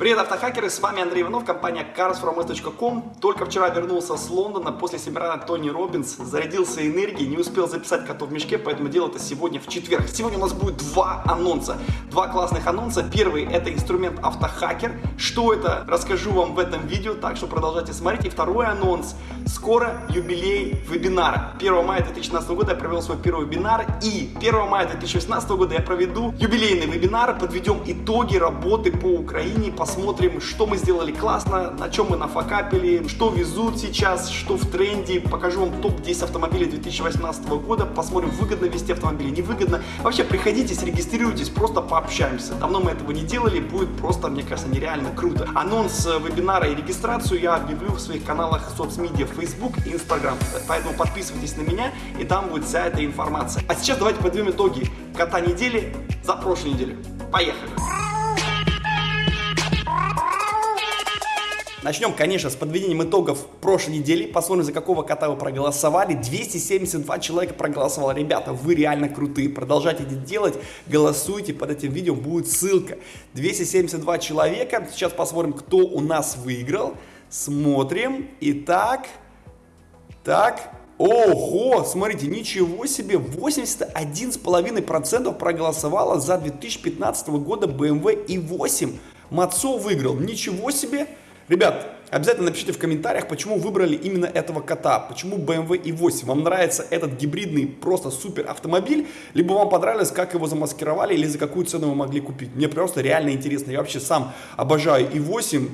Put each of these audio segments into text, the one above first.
Привет, автохакеры, с вами Андрей Иванов, компания carsfromus.com. Только вчера вернулся с Лондона после семинара Тони Робинс, зарядился энергией, не успел записать котов в мешке, поэтому делал это сегодня в четверг. Сегодня у нас будет два анонса, два классных анонса. Первый это инструмент автохакер. Что это, расскажу вам в этом видео, так что продолжайте смотреть. И второй анонс, скоро юбилей вебинара. 1 мая 2016 года я провел свой первый вебинар и 1 мая 2018 года я проведу юбилейный вебинар, подведем итоги работы по Украине, по посмотрим, что мы сделали классно, на чем мы нафакапили, что везут сейчас, что в тренде. Покажу вам топ-10 автомобилей 2018 года, посмотрим, выгодно вести автомобили, невыгодно. Вообще, приходите, зарегистрируйтесь, просто пообщаемся. Давно мы этого не делали, будет просто, мне кажется, нереально круто. Анонс э, вебинара и регистрацию я объявлю в своих каналах соцмедиа Facebook и Instagram. Поэтому подписывайтесь на меня, и там будет вся эта информация. А сейчас давайте подведем итоги кота недели за прошлую неделю. Поехали! Начнем, конечно, с подведением итогов прошлой недели. Посмотрим, за какого кота вы проголосовали. 272 человека проголосовало. Ребята, вы реально крутые. Продолжайте это делать. Голосуйте. Под этим видео будет ссылка. 272 человека. Сейчас посмотрим, кто у нас выиграл. Смотрим. Итак, так, Ого, смотрите, ничего себе, 81,5% проголосовало за 2015 года BMW i8. Мацо выиграл, ничего себе. Ребят, обязательно напишите в комментариях, почему выбрали именно этого кота, почему BMW i8. Вам нравится этот гибридный просто супер автомобиль, либо вам понравилось, как его замаскировали или за какую цену вы могли купить. Мне просто реально интересно. Я вообще сам обожаю i8,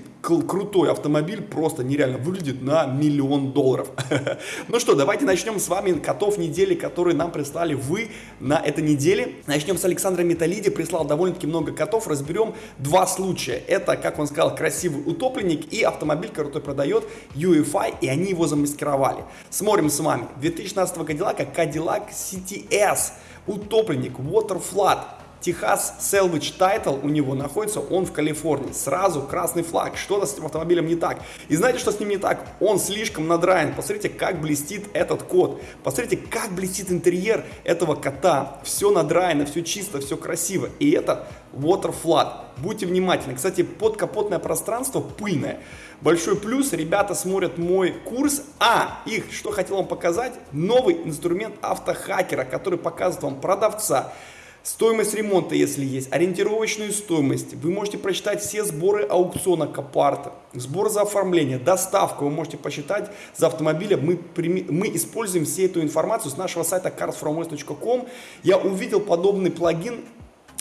крутой автомобиль, просто нереально выглядит на миллион долларов. Ну что, давайте начнем с вами котов недели, которые нам прислали вы на этой неделе. Начнем с Александра Металиди, прислал довольно-таки много котов, разберем два случая. Это, как он сказал, красивый утопленник и автомобиль, который продает UEFI, и они его замаскировали. Смотрим с вами. 2016 Cadillac, Cadillac CTS, утопленник, Waterflood, Техас Salvage Title у него находится, он в Калифорнии. Сразу красный флаг. Что-то с этим автомобилем не так. И знаете, что с ним не так? Он слишком надраен. Посмотрите, как блестит этот код. Посмотрите, как блестит интерьер этого кота. Все надраено, все чисто, все красиво. И это Water Flood. Будьте внимательны. Кстати, подкапотное пространство пыльное. Большой плюс, ребята смотрят мой курс, а их, что хотел вам показать, новый инструмент автохакера, который показывает вам продавца, Стоимость ремонта, если есть, ориентировочную стоимость. Вы можете прочитать все сборы аукциона Копарта, сбор за оформление, доставку. Вы можете посчитать за автомобилем. Мы, мы используем всю эту информацию с нашего сайта carsfromwest.com. Я увидел подобный плагин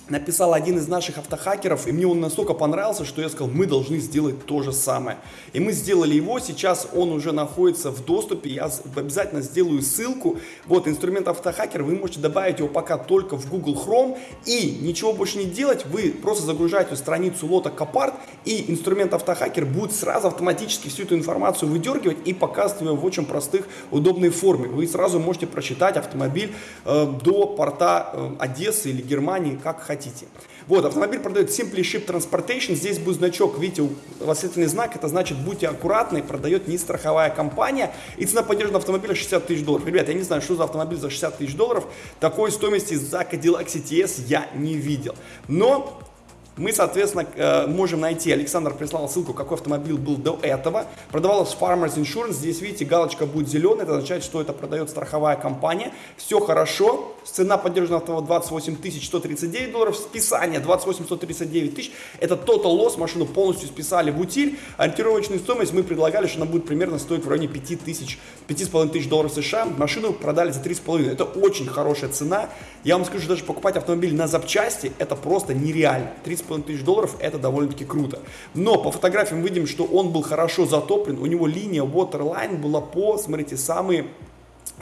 написал один из наших автохакеров, и мне он настолько понравился, что я сказал, мы должны сделать то же самое. И мы сделали его, сейчас он уже находится в доступе, я обязательно сделаю ссылку. Вот инструмент автохакер, вы можете добавить его пока только в Google Chrome, и ничего больше не делать, вы просто загружаете страницу лота Копарт, и инструмент автохакер будет сразу автоматически всю эту информацию выдергивать и показывать ее в очень простых, удобной форме. Вы сразу можете прочитать автомобиль э, до порта э, Одессы или Германии, как хотите хотите. Вот, автомобиль продает Simply Ship Transportation, здесь будет значок, видите, восклицательный знак, это значит будьте аккуратны, продает не страховая компания, и цена поддержанного автомобиля 60 тысяч долларов. Ребята, я не знаю, что за автомобиль за 60 тысяч долларов, такой стоимости за Cadillac CTS я не видел. Но мы, соответственно, э, можем найти, Александр прислал ссылку, какой автомобиль был до этого. Продавалась Farmers Insurance, здесь, видите, галочка будет зеленая, это означает, что это продает страховая компания. Все хорошо, цена поддержанного автомобиля 28 139 долларов, списание 28 139 тысяч, это total loss, машину полностью списали в утиль. Ориентировочную стоимость мы предлагали, что она будет примерно стоить в районе 5 тысяч, 5,5 тысяч долларов США. Машину продали за 3,5, это очень хорошая цена. Я вам скажу, даже покупать автомобиль на запчасти, это просто нереально. 3,5 тысяч долларов, это довольно-таки круто. Но по фотографиям видим, что он был хорошо затоплен, у него линия waterline была по, смотрите, самые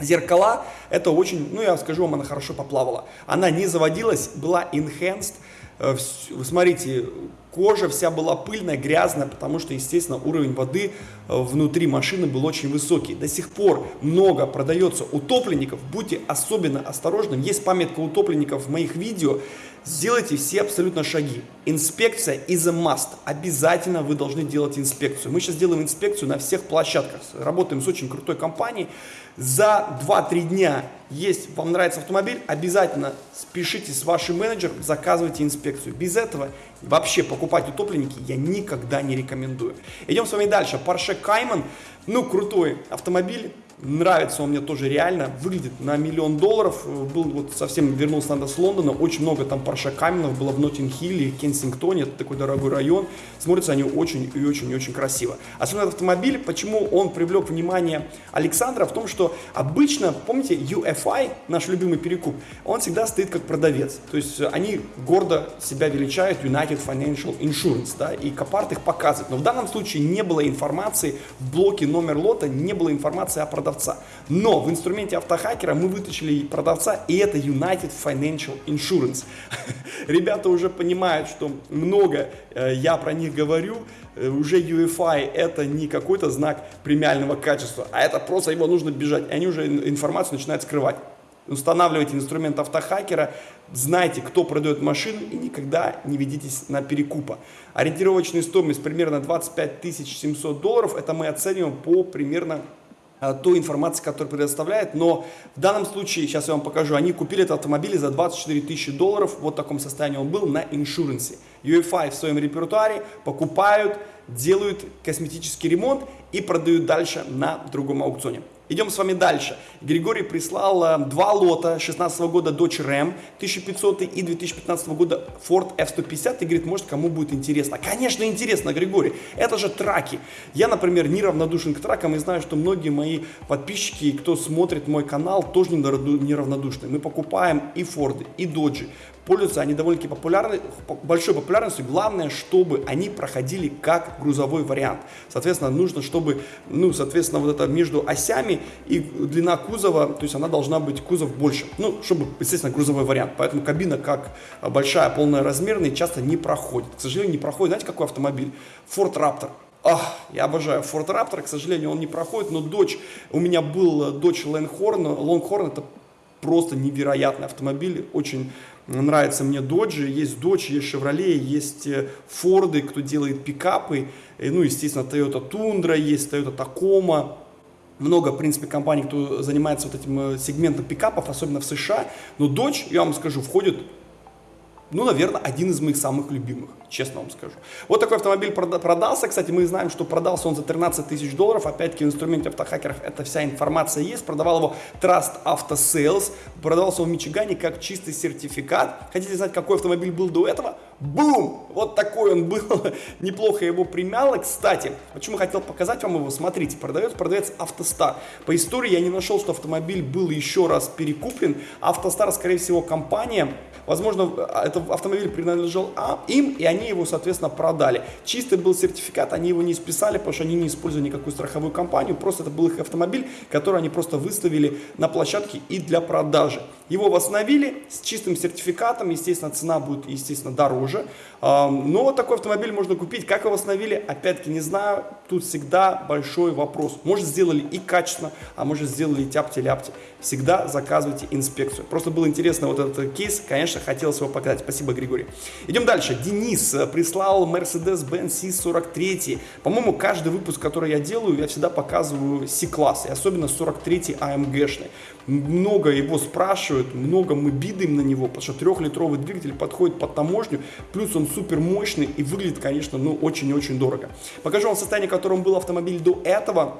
зеркала, это очень, ну я скажу вам, она хорошо поплавала. Она не заводилась, была enhanced, э, вы смотрите, кожа вся была пыльная, грязная, потому что, естественно, уровень воды э, внутри машины был очень высокий. До сих пор много продается утопленников, будьте особенно осторожны. Есть памятка утопленников в моих видео, Сделайте все абсолютно шаги. Инспекция is a must. Обязательно вы должны делать инспекцию. Мы сейчас делаем инспекцию на всех площадках. Работаем с очень крутой компанией. За 2-3 дня есть, вам нравится автомобиль, обязательно спешите с вашим менеджером, заказывайте инспекцию. Без этого вообще покупать утопленники я никогда не рекомендую. Идем с вами дальше. Porsche Cayman, ну крутой автомобиль, Нравится он мне тоже реально, выглядит на миллион долларов. Был вот совсем вернулся надо с Лондона, очень много там Парша Каменов было в Ноттинг-Хилле, Кенсингтоне, это такой дорогой район. Смотрятся они очень и очень и очень красиво. Особенно этот автомобиль, почему он привлек внимание Александра, в том, что обычно, помните, UFI, наш любимый перекуп, он всегда стоит как продавец. То есть они гордо себя величают United Financial Insurance, да, и Копарт их показывает. Но в данном случае не было информации в блоке номер лота, не было информации о продавце продавца. Но в инструменте автохакера мы вытащили продавца, и это United Financial Insurance. Ребята уже понимают, что много э, я про них говорю, э, уже UFI это не какой-то знак премиального качества, а это просто его нужно бежать. И они уже информацию начинают скрывать. Устанавливайте инструмент автохакера, знайте, кто продает машину и никогда не ведитесь на перекупа. Ориентировочная стоимость примерно 25 700 долларов, это мы оцениваем по примерно той информации, которую предоставляет, но в данном случае, сейчас я вам покажу, они купили этот автомобиль за 24 тысячи долларов, вот в таком состоянии он был, на иншуренсе. UFI в своем репертуаре покупают, делают косметический ремонт и продают дальше на другом аукционе. Идем с вами дальше. Григорий прислал э, два лота 16 года Dodge Ram 1500 и 2015 года Ford F-150 и говорит, может кому будет интересно. Конечно интересно, Григорий, это же траки. Я, например, не равнодушен к тракам и знаю, что многие мои подписчики, кто смотрит мой канал, тоже неравнодушны. Мы покупаем и Ford, и Dodge пользуются они довольно-таки популярны, большой популярностью. Главное, чтобы они проходили как грузовой вариант. Соответственно, нужно, чтобы, ну, соответственно, вот это между осями и длина кузова, то есть она должна быть кузов больше. Ну, чтобы, естественно, грузовой вариант. Поэтому кабина как большая, полная размерная, часто не проходит. К сожалению, не проходит. Знаете, какой автомобиль? Ford Raptor. Ах, я обожаю Ford Raptor, к сожалению, он не проходит, но Dodge, у меня был Dodge Longhorn, Longhorn это просто невероятный автомобиль, очень нравится мне Dodge, есть Dodge, есть Chevrolet, есть Ford, кто делает пикапы, ну, естественно, Toyota Tundra, есть Toyota Tacoma, много, в принципе, компаний, кто занимается вот этим э, сегментом пикапов, особенно в США, но Dodge, я вам скажу, входит ну, наверное, один из моих самых любимых, честно вам скажу. Вот такой автомобиль продался, кстати, мы знаем, что продался он за 13 тысяч долларов, опять-таки в инструменте автохакеров эта вся информация есть, продавал его Trust Auto Sales, продавался он в Мичигане как чистый сертификат. Хотите знать, какой автомобиль был до этого? Бум! Вот такой он был, неплохо его примяло. Кстати, почему хотел показать вам его, смотрите, продавец, продавец Автостар. По истории я не нашел, что автомобиль был еще раз перекуплен. Автостар, скорее всего, компания, Возможно, этот автомобиль принадлежал а, им, и они его, соответственно, продали. Чистый был сертификат, они его не списали, потому что они не использовали никакую страховую компанию, просто это был их автомобиль, который они просто выставили на площадке и для продажи. Его восстановили с чистым сертификатом, естественно, цена будет, естественно, дороже. Но такой автомобиль можно купить. Как его восстановили, опять-таки не знаю. Тут всегда большой вопрос. Может сделали и качественно, а может сделали тяпти-ляпти. Всегда заказывайте инспекцию. Просто был интересно вот этот кейс. Конечно, хотелось его показать. Спасибо, Григорий. Идем дальше. Денис э, прислал Mercedes-Benz C43. По-моему, каждый выпуск, который я делаю, я всегда показываю C-класс. И особенно 43 AMG-шный. Много его спрашивают, много мы бидаем на него, потому что трехлитровый двигатель подходит под таможню, плюс он супер мощный и выглядит, конечно, ну очень-очень дорого. Покажу вам состояние, в котором был автомобиль до этого.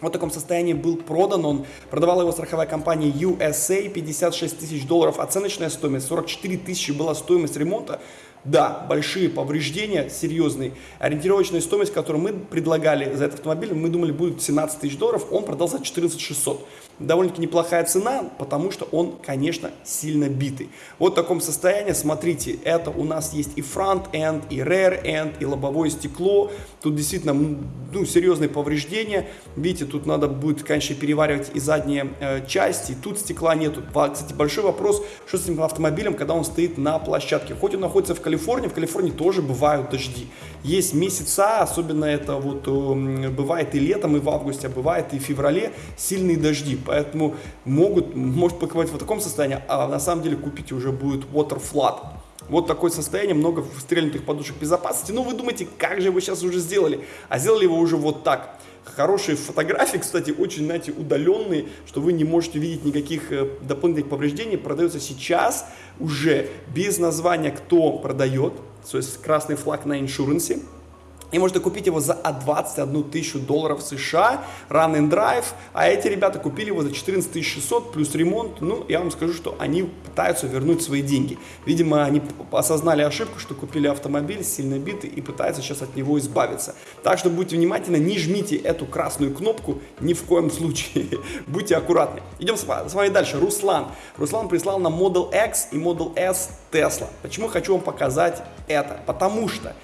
Вот в таком состоянии был продан он. Продавала его страховая компания USA, 56 тысяч долларов оценочная стоимость, 44 тысячи была стоимость ремонта. Да, большие повреждения, серьезные. Ориентировочная стоимость, которую мы предлагали за этот автомобиль, мы думали будет 17 тысяч долларов, он продался 14 600 довольно-таки неплохая цена, потому что он, конечно, сильно битый. Вот в таком состоянии, смотрите, это у нас есть и front end, и rear end, и лобовое стекло. Тут действительно ну, серьезные повреждения. Видите, тут надо будет, конечно, переваривать и задние э, части. Тут стекла нету. Кстати, большой вопрос, что с этим автомобилем, когда он стоит на площадке. Хоть он находится в Калифорнии, в Калифорнии тоже бывают дожди. Есть месяца, особенно это вот э, бывает и летом, и в августе, а бывает и в феврале, сильные дожди. Поэтому могут, может покупать в таком состоянии, а на самом деле купить уже будет water flood. Вот такое состояние, много стрельнутых подушек безопасности. Ну, вы думаете, как же вы сейчас уже сделали? А сделали его уже вот так. Хорошие фотографии, кстати, очень, знаете, удаленные, что вы не можете видеть никаких э, дополнительных повреждений. Продается сейчас уже без названия, кто продает, то есть красный флаг на иншурансе. И можно купить его за 21 тысячу долларов США, Run and Drive, а эти ребята купили его за 14 600 плюс ремонт. Ну, я вам скажу, что они пытаются вернуть свои деньги. Видимо, они осознали ошибку, что купили автомобиль сильно битый и пытаются сейчас от него избавиться. Так что будьте внимательны, не жмите эту красную кнопку ни в коем случае. будьте аккуратны. Идем с вами дальше. Руслан. Руслан прислал нам Model X и Model S Tesla. Почему хочу вам показать это? Потому что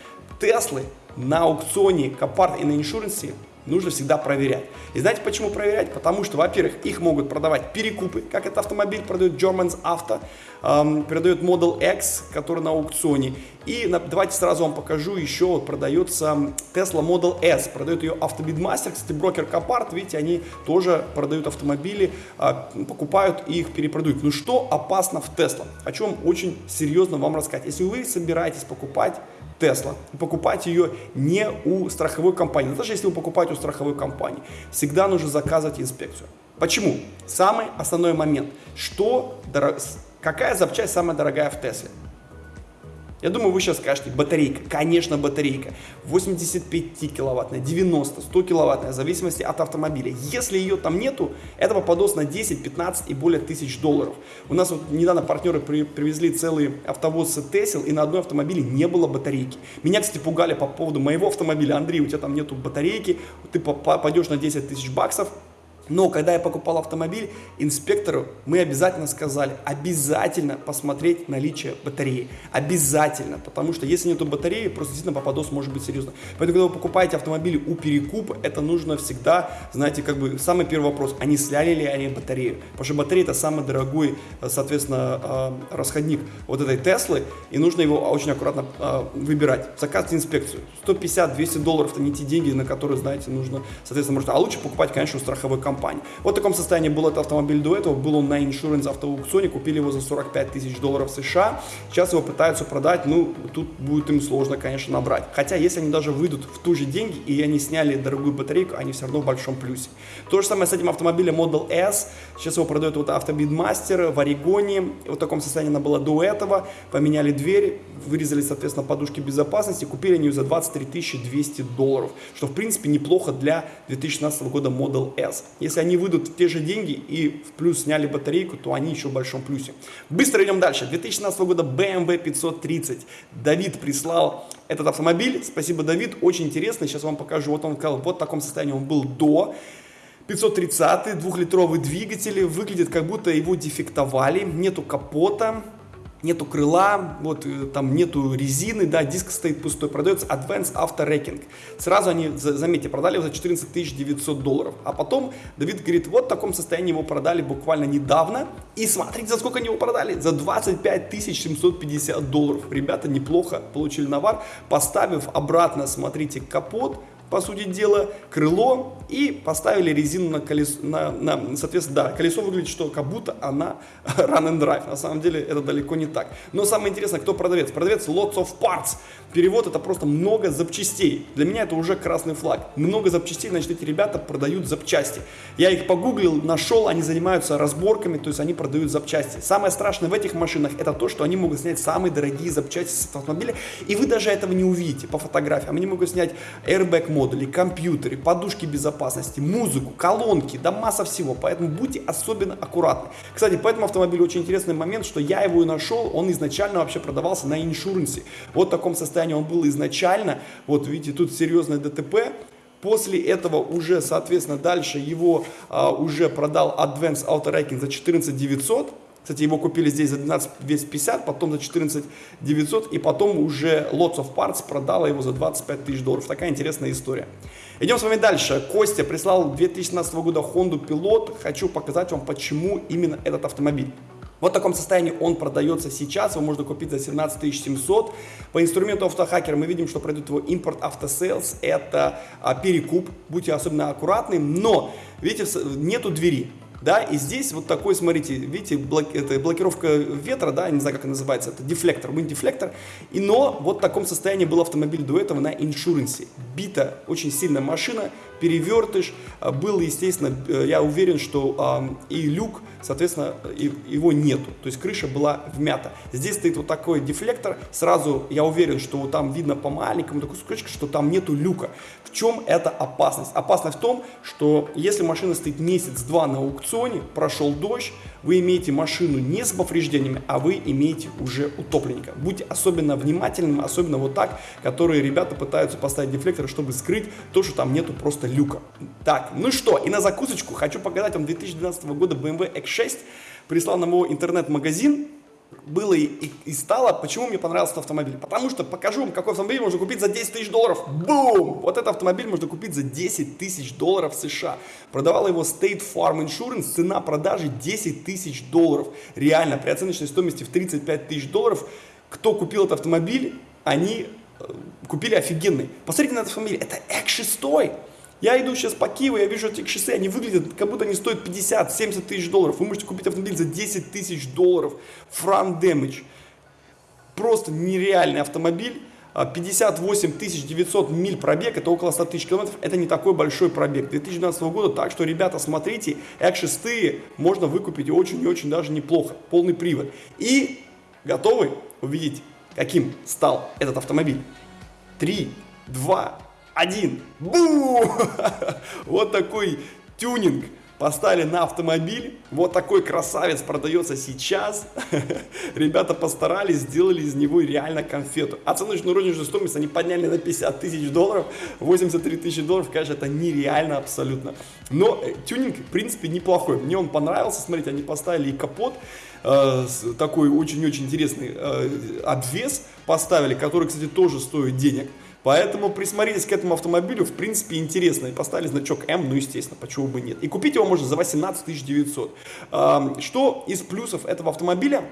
Теслы на аукционе Copart и на иншуренсе нужно всегда проверять. И знаете почему проверять? Потому что, во-первых, их могут продавать перекупы, как этот автомобиль продает Germans Auto, эм, продает Model X, который на аукционе. И на, давайте сразу вам покажу, еще продается Tesla Model S, продает ее Автобидмастер, кстати, брокер Copart, видите, они тоже продают автомобили, э, покупают и их перепродают. Ну что опасно в Tesla? Хочу вам очень серьезно вам рассказать. Если вы собираетесь покупать Tesla. Покупать ее не у страховой компании. Даже если вы покупаете у страховой компании, всегда нужно заказывать инспекцию. Почему? Самый основной момент. Что, какая запчасть самая дорогая в Тесле? Я думаю, вы сейчас скажете, батарейка. Конечно, батарейка. 85 киловаттная, 90, 100 киловаттная, в зависимости от автомобиля. Если ее там нету, это попадос на 10, 15 и более тысяч долларов. У нас вот недавно партнеры при, привезли целый автовоз Тесел, и на одной автомобиле не было батарейки. Меня, кстати, пугали по поводу моего автомобиля. Андрей, у тебя там нету батарейки, ты попадешь на 10 тысяч баксов. Но когда я покупал автомобиль, инспектору мы обязательно сказали, обязательно посмотреть наличие батареи. Обязательно, потому что если нету батареи, просто действительно попадос может быть серьезно. Поэтому, когда вы покупаете автомобили у перекупа, это нужно всегда, знаете, как бы самый первый вопрос, они сляли ли они батарею? Потому что батарея это самый дорогой, соответственно, э, расходник вот этой Теслы, и нужно его очень аккуратно э, выбирать. Заказывайте инспекцию. 150-200 долларов это не те деньги, на которые, знаете, нужно, соответственно, можно, а лучше покупать, конечно, у страховой компании компании. Вот в таком состоянии был этот автомобиль до этого. Был он на Insurance автоаукционе, купили его за 45 тысяч долларов США. Сейчас его пытаются продать, ну, тут будет им сложно, конечно, набрать. Хотя, если они даже выйдут в ту же деньги, и они сняли дорогую батарейку, они все равно в большом плюсе. То же самое с этим автомобилем Model S. Сейчас его продает вот Автобидмастер в Орегоне. Вот в таком состоянии она была до этого. Поменяли дверь, вырезали, соответственно, подушки безопасности. Купили они ее за 23 200 долларов, что, в принципе, неплохо для 2016 года Model S. Если они выйдут в те же деньги и в плюс сняли батарейку, то они еще в большом плюсе. Быстро идем дальше. 2016 года BMW 530. Давид прислал этот автомобиль. Спасибо, Давид. Очень интересно. Сейчас вам покажу. Вот он вот в таком состоянии он был до. 530 двухлитровый двигатель. Выглядит как будто его дефектовали. Нету капота нету крыла, вот э, там нету резины, да, диск стоит пустой, продается Advanced Auto Wrecking. Сразу они, заметьте, продали его за 14 900 долларов. А потом Давид говорит, вот в таком состоянии его продали буквально недавно. И смотрите, за сколько они его продали? За 25 750 долларов. Ребята неплохо получили навар, поставив обратно, смотрите, капот, по сути дела, крыло и поставили резину на колесо, на, на, соответственно, да, колесо выглядит, что как будто она run and drive, на самом деле это далеко не так. Но самое интересное, кто продавец? Продавец lots of parts, перевод это просто много запчастей, для меня это уже красный флаг, много запчастей, значит эти ребята продают запчасти. Я их погуглил, нашел, они занимаются разборками, то есть они продают запчасти. Самое страшное в этих машинах это то, что они могут снять самые дорогие запчасти с автомобиля, и вы даже этого не увидите по фотографиям, они могут снять airbag модули, компьютеры, подушки безопасности, музыку, колонки, да масса всего. Поэтому будьте особенно аккуратны. Кстати, по этому автомобилю очень интересный момент, что я его и нашел, он изначально вообще продавался на иншуренсе. Вот в таком состоянии он был изначально. Вот видите, тут серьезное ДТП. После этого уже, соответственно, дальше его а, уже продал Advanced Auto Wrecking за 14 900. Кстати, его купили здесь за 12 250, потом за 14 900, и потом уже Lots of Parts продала его за 25 тысяч долларов. Такая интересная история. Идем с вами дальше. Костя прислал 2017 года Honda Pilot. Хочу показать вам, почему именно этот автомобиль. Вот в таком состоянии он продается сейчас, его можно купить за 17 700. По инструменту автохакера мы видим, что продает его импорт автосейлс, это а, перекуп, будьте особенно аккуратны, но, видите, нету двери. да, и здесь вот такой, смотрите, видите, блок, это блокировка ветра, да, не знаю, как это называется, это дефлектор, wind дефлектор, и но вот в таком состоянии был автомобиль до этого на иншуренсе, бита, очень сильная машина, перевертыш, а, был, естественно, э, я уверен, что а, и люк, соответственно, его нету, то есть крыша была вмята. Здесь стоит вот такой дефлектор, сразу я уверен, что там видно по маленькому такой кусочку, что там нету люка. В чем эта опасность? Опасность в том, что если машина стоит месяц-два на аукционе, прошел дождь, вы имеете машину не с повреждениями, а вы имеете уже утопленника. Будьте особенно внимательными, особенно вот так, которые ребята пытаются поставить дефлекторы, чтобы скрыть то, что там нету просто люка. Так, ну что, и на закусочку хочу показать вам 2012 года BMW X6. Прислал на мой интернет-магазин, было и, и, и стало. Почему мне понравился этот автомобиль? Потому что покажу вам, какой автомобиль можно купить за 10 тысяч долларов. Бум! Вот этот автомобиль можно купить за 10 тысяч долларов США. Продавал его State Farm Insurance, цена продажи 10 тысяч долларов. Реально, при оценочной стоимости в 35 тысяч долларов, кто купил этот автомобиль, они э, купили офигенный. Посмотрите на этот автомобиль, это X6. Я иду сейчас по Киеву, я вижу эти шоссе, они выглядят, как будто они стоят 50-70 тысяч долларов. Вы можете купить автомобиль за 10 тысяч долларов. Front damage. Просто нереальный автомобиль. 58 а, 900 миль пробег, это около 100 тысяч километров, это не такой большой пробег 2012 года, так что, ребята, смотрите, X6 можно выкупить очень и очень даже неплохо, полный привод. И готовы увидеть, каким стал этот автомобиль? 3, 2, один. Бу! Вот такой тюнинг поставили на автомобиль. Вот такой красавец продается сейчас. Ребята постарались, сделали из него реально конфету. Оценочную розничную стоимость они подняли на 50 тысяч долларов. 83 тысячи долларов, конечно, это нереально абсолютно. Но э, тюнинг, в принципе, неплохой. Мне он понравился. Смотрите, они поставили и капот. Э, такой очень-очень интересный э, обвес поставили, который, кстати, тоже стоит денег. Поэтому присмотритесь к этому автомобилю, в принципе, интересно. И поставили значок М, ну, естественно, почему бы нет. И купить его можно за 18 900. Что из плюсов этого автомобиля?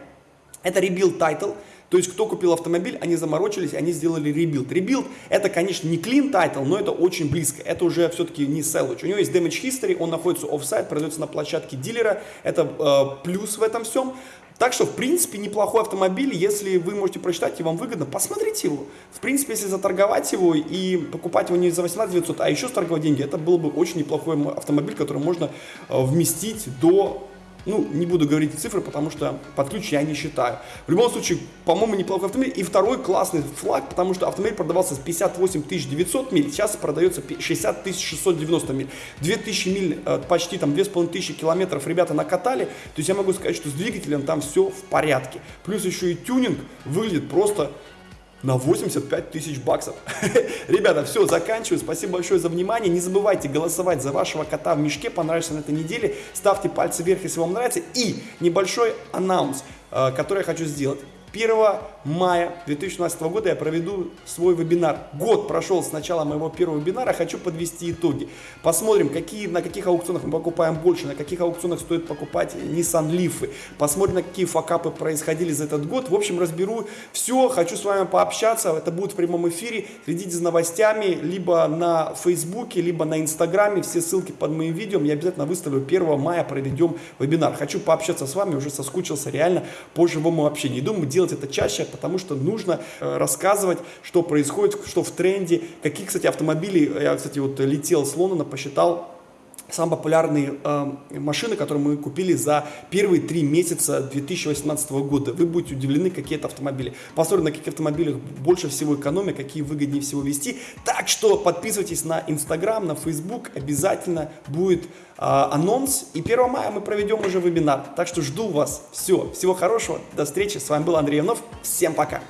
Это rebuild title, то есть кто купил автомобиль, они заморочились, они сделали rebuild. Rebuild это, конечно, не clean title, но это очень близко. Это уже все-таки не salvage. У него есть damage history, он находится офсайт, продается на площадке дилера. Это э, плюс в этом всем. Так что, в принципе, неплохой автомобиль, если вы можете прочитать и вам выгодно, посмотрите его. В принципе, если заторговать его и покупать его не за 18 900, а еще сторговать деньги, это был бы очень неплохой автомобиль, который можно э, вместить до ну, не буду говорить цифры, потому что под ключ я не считаю. В любом случае, по-моему, неплохой автомобиль. И второй классный флаг, потому что автомобиль продавался с 58 900 миль, сейчас продается 60 690 миль. 2000 миль, э, почти там 2500 километров ребята накатали. То есть я могу сказать, что с двигателем там все в порядке. Плюс еще и тюнинг выглядит просто на 85 тысяч баксов. Ребята, все, заканчиваю. Спасибо большое за внимание. Не забывайте голосовать за вашего кота в мешке. Понравится на этой неделе. Ставьте пальцы вверх, если вам нравится. И небольшой анонс, э, который я хочу сделать. 1 мая 2017 года я проведу свой вебинар. Год прошел с начала моего первого вебинара, хочу подвести итоги. Посмотрим, какие, на каких аукционах мы покупаем больше, на каких аукционах стоит покупать Nissan Leaf. Посмотрим, на какие факапы происходили за этот год. В общем, разберу все, хочу с вами пообщаться. Это будет в прямом эфире. Следите за новостями либо на Фейсбуке, либо на Инстаграме. Все ссылки под моим видео. Я обязательно выставлю 1 мая, проведем вебинар. Хочу пообщаться с вами, уже соскучился реально по живому общению. Думаю, делать это чаще, потому что нужно э, рассказывать, что происходит, что в тренде, какие, кстати, автомобили, я, кстати, вот летел с Лондона, посчитал, самые популярные э, машины, которые мы купили за первые три месяца 2018 года. Вы будете удивлены, какие это автомобили. Посмотрим, на каких автомобилях больше всего экономия, какие выгоднее всего вести. Так что подписывайтесь на Инстаграм, на Фейсбук. Обязательно будет э, анонс. И 1 мая мы проведем уже вебинар. Так что жду вас. Все. Всего хорошего. До встречи. С вами был Андрей Иванов. Всем пока.